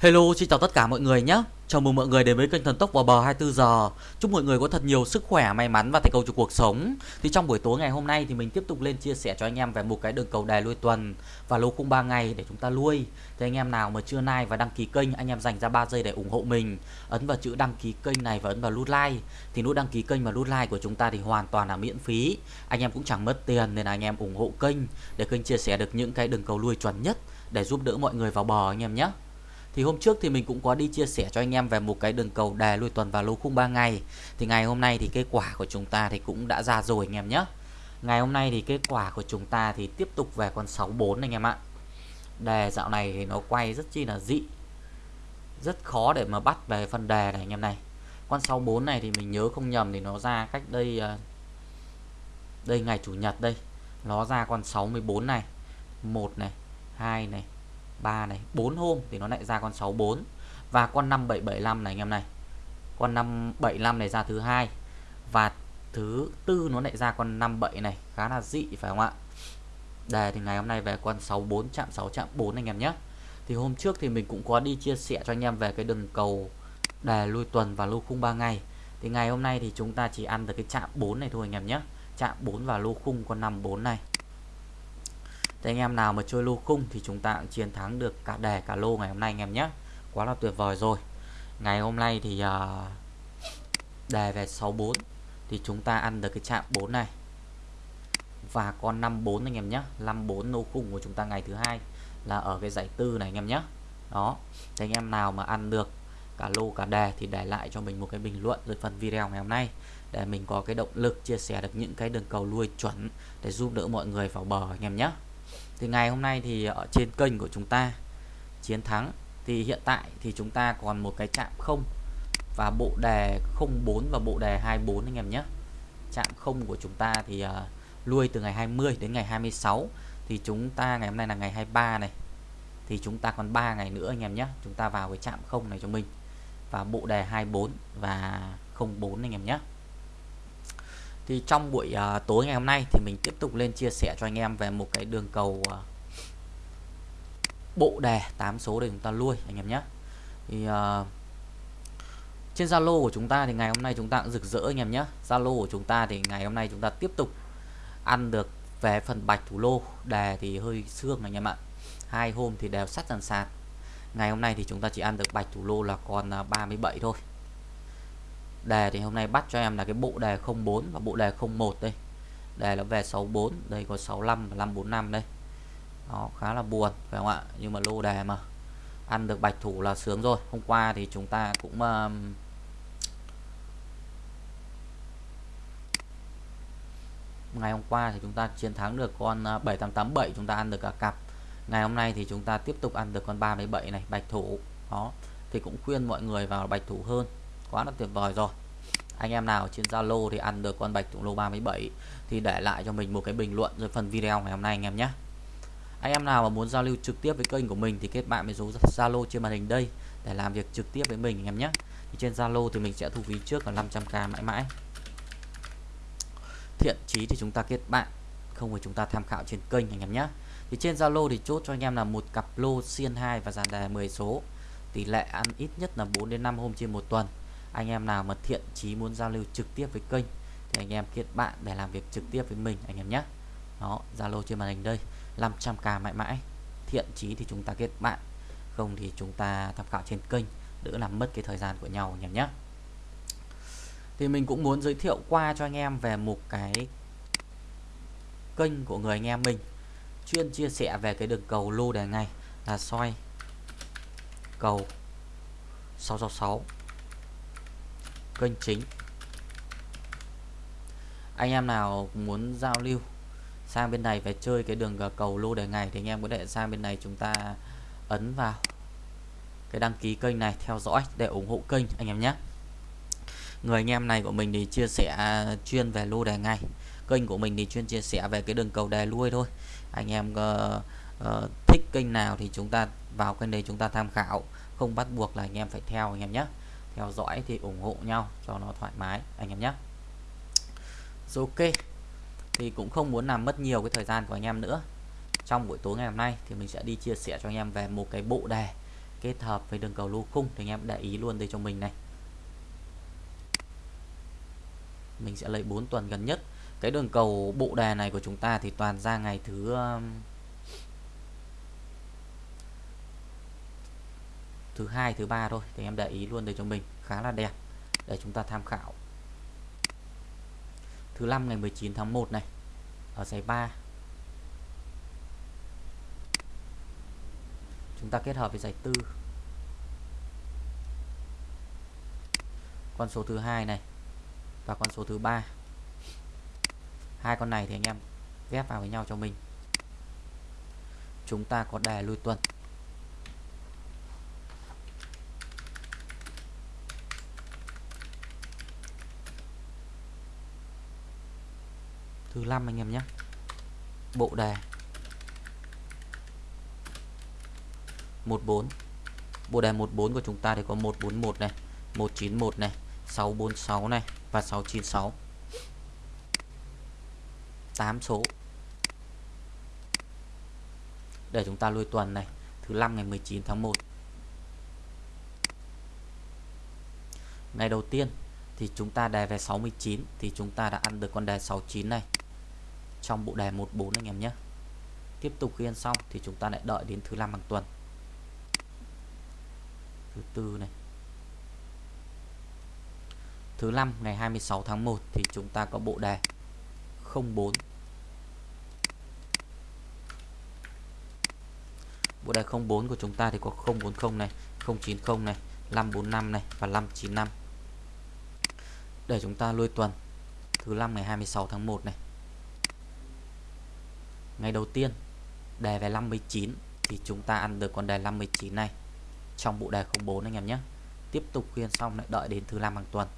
Hello, xin chào tất cả mọi người nhé. Chào mừng mọi người đến với kênh Thần Tốc vào bờ 24 giờ. Chúc mọi người có thật nhiều sức khỏe, may mắn và thành công trong cuộc sống. Thì trong buổi tối ngày hôm nay thì mình tiếp tục lên chia sẻ cho anh em về một cái đường cầu đài lui tuần và lô khung 3 ngày để chúng ta lui. Thì anh em nào mà chưa like và đăng ký kênh, anh em dành ra 3 giây để ủng hộ mình. Ấn vào chữ đăng ký kênh này và ấn vào nút like. Thì nút đăng ký kênh và nút like của chúng ta thì hoàn toàn là miễn phí. Anh em cũng chẳng mất tiền nên là anh em ủng hộ kênh để kênh chia sẻ được những cái đường cầu lui chuẩn nhất để giúp đỡ mọi người vào bờ anh em nhé. Thì hôm trước thì mình cũng có đi chia sẻ cho anh em về một cái đường cầu đề lùi tuần và lô khung 3 ngày. Thì ngày hôm nay thì kết quả của chúng ta thì cũng đã ra rồi anh em nhé. Ngày hôm nay thì kết quả của chúng ta thì tiếp tục về con 64 anh em ạ. Đề dạo này thì nó quay rất chi là dị. Rất khó để mà bắt về phần đề này anh em này. Con 64 này thì mình nhớ không nhầm thì nó ra cách đây ờ, đây ngày chủ nhật đây. Nó ra con 64 này. 1 này, 2 này, 3 này 4 hôm thì nó lại ra con 64 và con 5775 này anh em này. Con 575 này ra thứ hai. Và thứ tư nó lại ra con 57 này, khá là dị, phải không ạ? Đề thì ngày hôm nay về con 64 chạm 6 chạm 4 anh em nhé. Thì hôm trước thì mình cũng có đi chia sẻ cho anh em về cái đường cầu đề lui tuần và lô khung 3 ngày. Thì ngày hôm nay thì chúng ta chỉ ăn được cái chạm 4 này thôi anh em nhé. Chạm 4 và lô khung con 54 này thì anh em nào mà chơi lô khung thì chúng ta cũng chiến thắng được cả đề cả lô ngày hôm nay anh em nhé. Quá là tuyệt vời rồi. Ngày hôm nay thì uh, đề về 64 thì chúng ta ăn được cái chạm 4 này. Và con 54 anh em nhé 54 lô khung của chúng ta ngày thứ hai là ở cái giải tư này anh em nhé. Đó thì anh em nào mà ăn được cả lô cả đề thì để lại cho mình một cái bình luận dưới phần video ngày hôm nay để mình có cái động lực chia sẻ được những cái đường cầu lui chuẩn để giúp đỡ mọi người vào bờ anh em nhé thì ngày hôm nay thì ở trên kênh của chúng ta chiến thắng thì hiện tại thì chúng ta còn một cái chạm không và bộ đề 04 và bộ đề 24 anh em nhé. Chạm không của chúng ta thì uh, lui từ ngày 20 đến ngày 26 thì chúng ta ngày hôm nay là ngày 23 này. Thì chúng ta còn 3 ngày nữa anh em nhé. Chúng ta vào cái chạm không này cho mình. Và bộ đề 24 và 04 anh em nhé thì trong buổi uh, tối ngày hôm nay thì mình tiếp tục lên chia sẻ cho anh em về một cái đường cầu uh, bộ đề 8 số để chúng ta nuôi anh em nhé. Thì uh, trên Zalo của chúng ta thì ngày hôm nay chúng ta cũng rực rỡ anh em nhé. Zalo của chúng ta thì ngày hôm nay chúng ta tiếp tục ăn được về phần bạch thủ lô. Đề thì hơi xương anh em ạ. Hai hôm thì đều sắt dàn sạt. Ngày hôm nay thì chúng ta chỉ ăn được bạch thủ lô là còn 37 thôi đề thì hôm nay bắt cho em là cái bộ đề 04 và bộ đề 01 đây. Đề nó về 64 đây có 65 và 545 đây. Nó khá là buồn phải không ạ? Nhưng mà lô đề mà. Ăn được bạch thủ là sướng rồi. Hôm qua thì chúng ta cũng uh, ngày hôm qua thì chúng ta chiến thắng được con uh, 7887 chúng ta ăn được cả cặp. Ngày hôm nay thì chúng ta tiếp tục ăn được con 37 này bạch thủ. Đó thì cũng khuyên mọi người vào bạch thủ hơn quá là tuyệt vời rồi. Anh em nào trên Zalo thì ăn được con bạch tụng lô 37 thì để lại cho mình một cái bình luận dưới phần video ngày hôm nay anh em nhé. Anh em nào mà muốn giao lưu trực tiếp với kênh của mình thì kết bạn với số Zalo trên màn hình đây để làm việc trực tiếp với mình anh em nhé. Thì trên Zalo thì mình sẽ thu phí trước là 500k mãi mãi. Thiện chí thì chúng ta kết bạn, không phải chúng ta tham khảo trên kênh anh em nhé. Thì trên Zalo thì chốt cho anh em là một cặp lô xiên 2 và dàn đề 10 số. Tỷ lệ ăn ít nhất là 4 đến 5 hôm trên một tuần anh em nào mà thiện chí muốn giao lưu trực tiếp với kênh, thì anh em kết bạn để làm việc trực tiếp với mình, anh em nhé. Đó, Zalo trên màn hình đây 500k mãi mãi. Thiện chí thì chúng ta kết bạn, không thì chúng ta tham khảo trên kênh, đỡ làm mất cái thời gian của nhau, anh em nhé. Thì mình cũng muốn giới thiệu qua cho anh em về một cái kênh của người anh em mình. Chuyên chia sẻ về cái đường cầu lô đề ngày là soi cầu 666 kênh chính. Anh em nào muốn giao lưu sang bên này về chơi cái đường cầu lô đề ngày thì anh em có thể sang bên này chúng ta ấn vào cái đăng ký kênh này theo dõi để ủng hộ kênh anh em nhé. Người anh em này của mình thì chia sẻ à, chuyên về lô đề ngày. Kênh của mình thì chuyên chia sẻ về cái đường cầu đề lui thôi. Anh em uh, uh, thích kênh nào thì chúng ta vào kênh đây chúng ta tham khảo không bắt buộc là anh em phải theo anh em nhé theo dõi thì ủng hộ nhau, cho nó thoải mái, anh em nhé. Rồi ok. Thì cũng không muốn làm mất nhiều cái thời gian của anh em nữa. Trong buổi tối ngày hôm nay thì mình sẽ đi chia sẻ cho anh em về một cái bộ đề kết hợp với đường cầu lô khung thì anh em để ý luôn đây cho mình này. Mình sẽ lấy 4 tuần gần nhất. Cái đường cầu bộ đề này của chúng ta thì toàn ra ngày thứ um, thứ hai, thứ ba thôi. Thì em để ý luôn đây cho mình. Khá là đẹp. Để chúng ta tham khảo. Thứ năm ngày 19 tháng 1 này. Ở giải 3 chúng ta kết hợp với giải tư. Con số thứ hai này và con số thứ ba. Hai con này thì anh em ghép vào với nhau cho mình. Chúng ta có đề lui tuần. Thứ năm anh em nhé. Bộ đề. 14 bộ đề 14 của chúng ta thì có 141 này 191 này 646 này và 696 8 số. Để chúng ta lui tuần này, thứ năm ngày 19 tháng 1 ngày đầu tiên thì chúng ta đề về 69 thì chúng ta đã ăn được con đề 69 này trong bộ đề 14 anh em nhé. Tiếp tục ghi xong thì chúng ta lại đợi đến thứ năm hàng tuần. Thứ tư này. Thứ năm ngày 26 tháng 1 thì chúng ta có bộ đề 04 bộ đề 04 của chúng ta thì có 040 này 090 này 545 này và 595 để chúng ta lôi tuần, thứ năm ngày 26 tháng 1 này ngày đầu tiên, đề về 59 thì chúng ta ăn được con đề 59 này trong bộ đề 04 anh em nhé. Tiếp tục khuyên xong lại đợi đến thứ năm hàng tuần.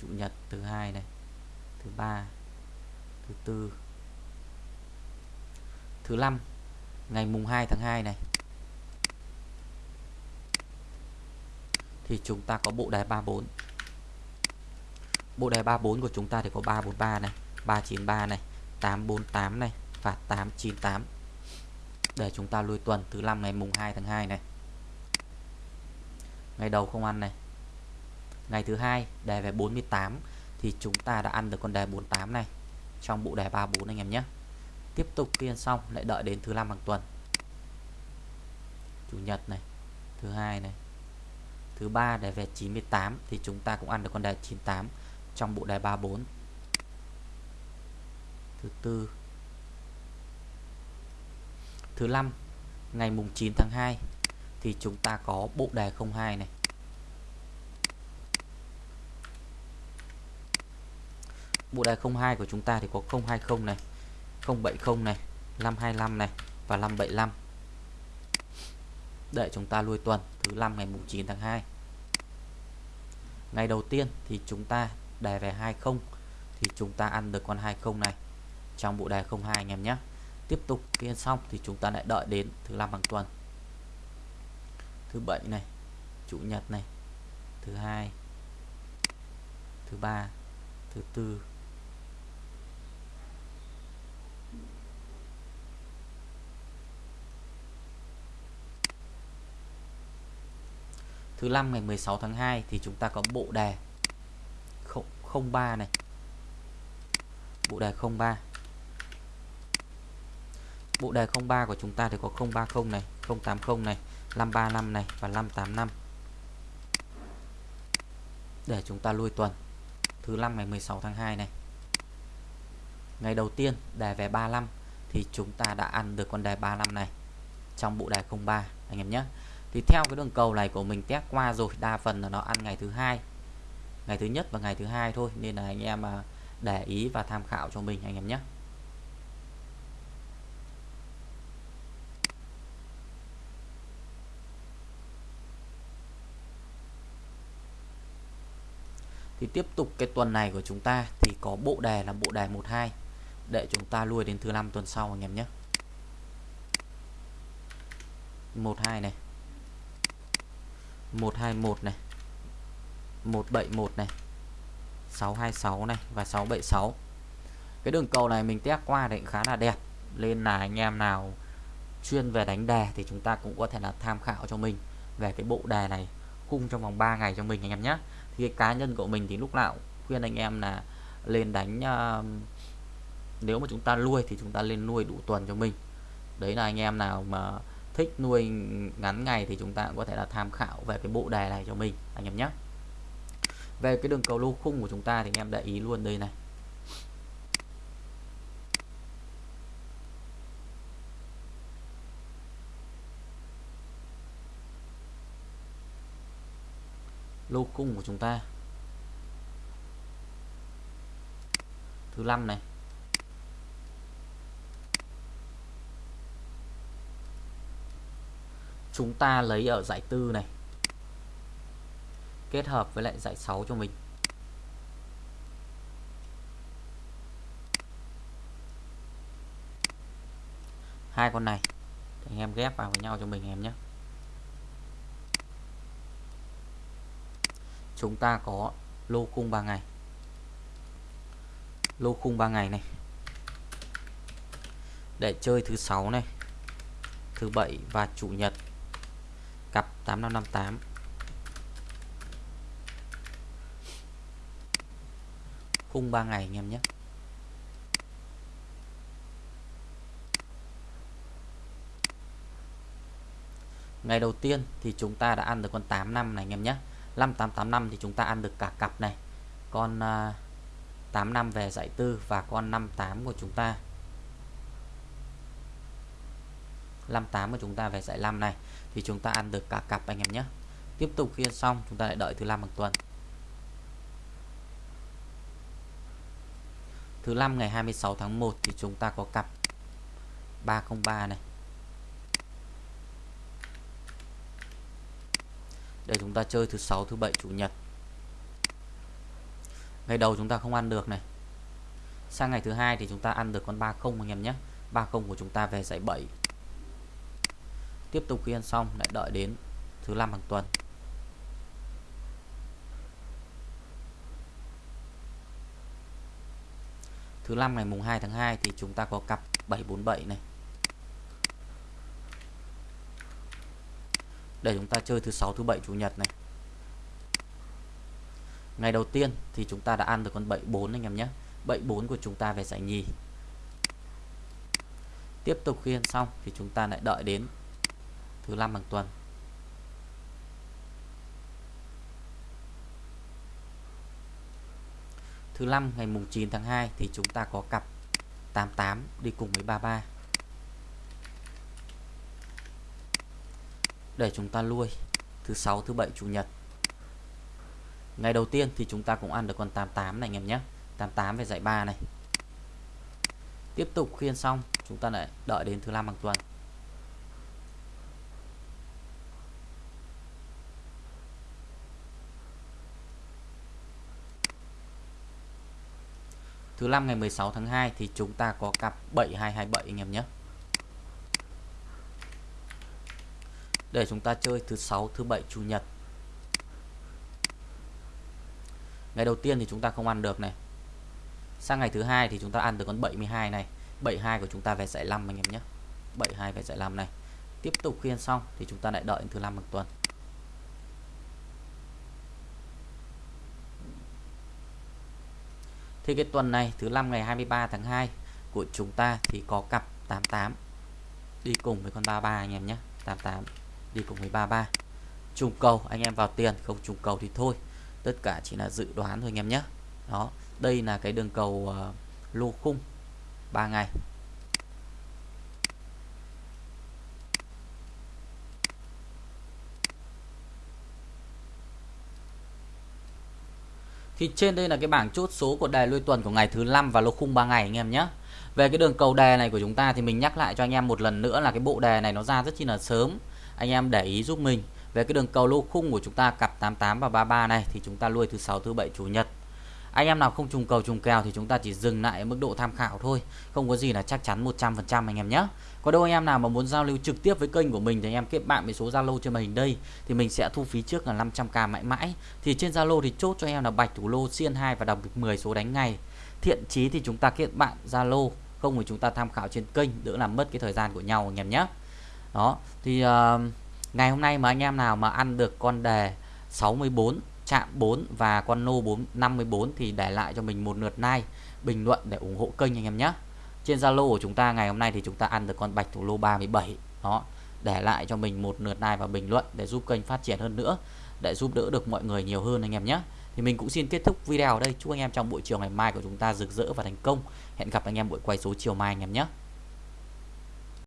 Chủ nhật thứ hai này, thứ ba, thứ tư, thứ năm, ngày mùng 2 tháng 2 này. Thì chúng ta có bộ đề 34 bộ đề 34 của chúng ta thì có 343 này. 393 này 848 này và 898 để chúng ta lui tuần thứ năm ngày mùng 2 tháng 2 này. Ngày đầu không ăn này. Ngày thứ hai đề về 48 thì chúng ta đã ăn được con đề 48 này. Trong bộ đề 34 anh em nhé. Tiếp tục kiên xong, lại đợi đến thứ năm hàng tuần. Chủ nhật này, thứ hai này. Thứ ba đề về 98 thì chúng ta cũng ăn được con đề 98 trong bộ đề 34 thứ tư. Thứ năm, ngày mùng 9 tháng 2 thì chúng ta có bộ đề 02 này. Bộ đề 02 của chúng ta thì có 020 này 070 này 525 này và 575 để chúng ta lui tuần, thứ năm ngày mùng 9 tháng 2 ngày đầu tiên thì chúng ta đề về 20 thì chúng ta ăn được con 20 này trong bộ đề 02 anh em nhé tiếp tục kiên xong thì chúng ta lại đợi đến thứ năm hàng tuần thứ bảy này, chủ nhật này, thứ hai, thứ ba, thứ tư Thứ năm ngày 16 tháng 2 thì chúng ta có bộ đề 03 này. Bộ đề 03. Bộ đề 03 của chúng ta thì có 030 này, 080 này, 535 này và 585. Để chúng ta lui tuần. Thứ năm ngày 16 tháng 2 này. Ngày đầu tiên đề về 35 thì chúng ta đã ăn được con đề 35 này trong bộ đề 03 anh em nhé thì theo cái đường cầu này của mình test qua rồi đa phần là nó ăn ngày thứ hai ngày thứ nhất và ngày thứ hai thôi nên là anh em à, để ý và tham khảo cho mình anh em nhé thì tiếp tục cái tuần này của chúng ta thì có bộ đề là bộ đề 12 để chúng ta lui đến thứ năm tuần sau anh em nhé. 12 này. 121 này. 171 này. 626 này và 676 cái đường cầu này mình test qua thì khá là đẹp. Nên là anh em nào chuyên về đánh đề thì chúng ta cũng có thể là tham khảo cho mình về cái bộ đề này khung trong vòng 3 ngày cho mình anh em nhé thì cái cá nhân của mình thì lúc nào khuyên anh em là lên đánh uh, nếu mà chúng ta nuôi thì chúng ta lên nuôi đủ tuần cho mình. Đấy là anh em nào mà thích nuôi ngắn ngày thì chúng ta cũng có thể là tham khảo về cái bộ đề này cho mình anh em nhé. Về cái đường cầu lô khung của chúng ta thì anh em để ý luôn đây này. Lô cung của chúng ta. Thứ năm này. Chúng ta lấy ở giải tư này, kết hợp với lại giải 6 cho mình. Hai con này, anh em ghép vào với nhau cho mình em nhé. Chúng ta có lô khung 3 ngày. Lô khung 3 ngày này. Để chơi thứ sáu này, thứ bảy và chủ nhật. Cặp 8558 khung 3 ngày anh em nhé. Ngày đầu tiên thì chúng ta đã ăn được con 8 năm này anh em nhé. 5885 thì chúng ta ăn được cả cặp này. Con uh, à, 8 năm về giải tư và con 58 của chúng ta. 58 của chúng ta về giải 5 này thì chúng ta ăn được cả cặp anh em nhé. Tiếp tục khi xong chúng ta lại đợi thứ năm hàng tuần. Thứ 5 ngày 26 tháng 1 thì chúng ta có cặp 303 này. Để chúng ta chơi thứ sáu, thứ bảy, chủ nhật. Ngày đầu chúng ta không ăn được này. Sang ngày thứ hai thì chúng ta ăn được con 30 anh em nhé. 30 của chúng ta về giải 7 tiếp tục khi ăn xong, lại đợi đến thứ năm hàng tuần. Thứ năm ngày mùng 2 tháng 2 thì chúng ta có cặp 747 này. Để chúng ta chơi thứ sáu, thứ bảy, chủ nhật này. Ngày đầu tiên thì chúng ta đã ăn được con 74 anh em nhé. 74 của chúng ta về giải nhì. Tiếp tục khi ăn xong thì chúng ta lại đợi đến thứ năm hàng tuần. Thứ năm, ngày mùng 9 tháng 2 thì chúng ta có cặp 88 đi cùng với 33 để chúng ta nuôi thứ sáu, thứ bảy, chủ nhật. Ngày đầu tiên thì chúng ta cũng ăn được con 88 này, anh em nhé. 88 về dạy 3 này. Tiếp tục khiên xong, chúng ta lại đợi đến thứ năm hàng tuần. Thứ năm ngày 16 tháng 2 thì chúng ta có cặp 7227 anh em nhé. Để chúng ta chơi thứ sáu, thứ bảy, chủ nhật. Ngày đầu tiên thì chúng ta không ăn được này. Sang ngày thứ hai thì chúng ta ăn được con 72 này. 72 của chúng ta về giải 5 anh em nhé. 72 về giải 5 này. Tiếp tục khi ăn xong thì chúng ta lại đợi thứ năm một tuần. Thì cái tuần này thứ năm ngày 23 tháng 2 của chúng ta thì có cặp 88 đi cùng với con 33 anh em nhé 88 đi cùng với 33 trùng cầu anh em vào tiền không trùng cầu thì thôi tất cả chỉ là dự đoán thôi anh em nhé đó đây là cái đường cầu ờ, uh, lô khung 3 ngày Thì trên đây là cái bảng chốt số của đề lui tuần của ngày thứ năm và lô khung 3 ngày anh em nhé. Về cái đường cầu đề này của chúng ta thì mình nhắc lại cho anh em một lần nữa là cái bộ đề này nó ra rất chi là sớm. Anh em để ý giúp mình. Về cái đường cầu lô khung của chúng ta, cặp 88 và 33 này, thì chúng ta lui thứ sáu, thứ bảy, chủ nhật. Anh em nào không trùng cầu, trùng kèo thì chúng ta chỉ dừng lại ở mức độ tham khảo thôi. Không có gì là chắc chắn 100% anh em nhé. Có đâu anh em nào mà muốn giao lưu trực tiếp với kênh của mình thì anh em kết bạn với số Zalo trên màn hình đây, thì mình sẽ thu phí trước là 500k mãi mãi. Thì trên Zalo thì chốt cho em là bạch, thủ lô, xiên 2 và đọc 10 số đánh ngày thiện chí thì chúng ta kết bạn Zalo, không thì chúng ta tham khảo trên kênh, đỡ làm mất cái thời gian của nhau anh em nhé đó thì uh, ngày hôm nay mà anh em nào mà ăn được con đề 64 chạm 4 và con nô 4 54 thì để lại cho mình một lượt like bình luận để ủng hộ kênh anh em nhé. Trên Zalo của chúng ta ngày hôm nay thì chúng ta ăn được con bạch thủ lô 37 đó để lại cho mình một lượt like và bình luận để giúp kênh phát triển hơn nữa để giúp đỡ được mọi người nhiều hơn anh em nhé. Thì mình cũng xin kết thúc video ở đây. Chúc anh em trong buổi chiều ngày mai của chúng ta rực rỡ và thành công. Hẹn gặp anh em buổi quay số chiều mai anh em nhé.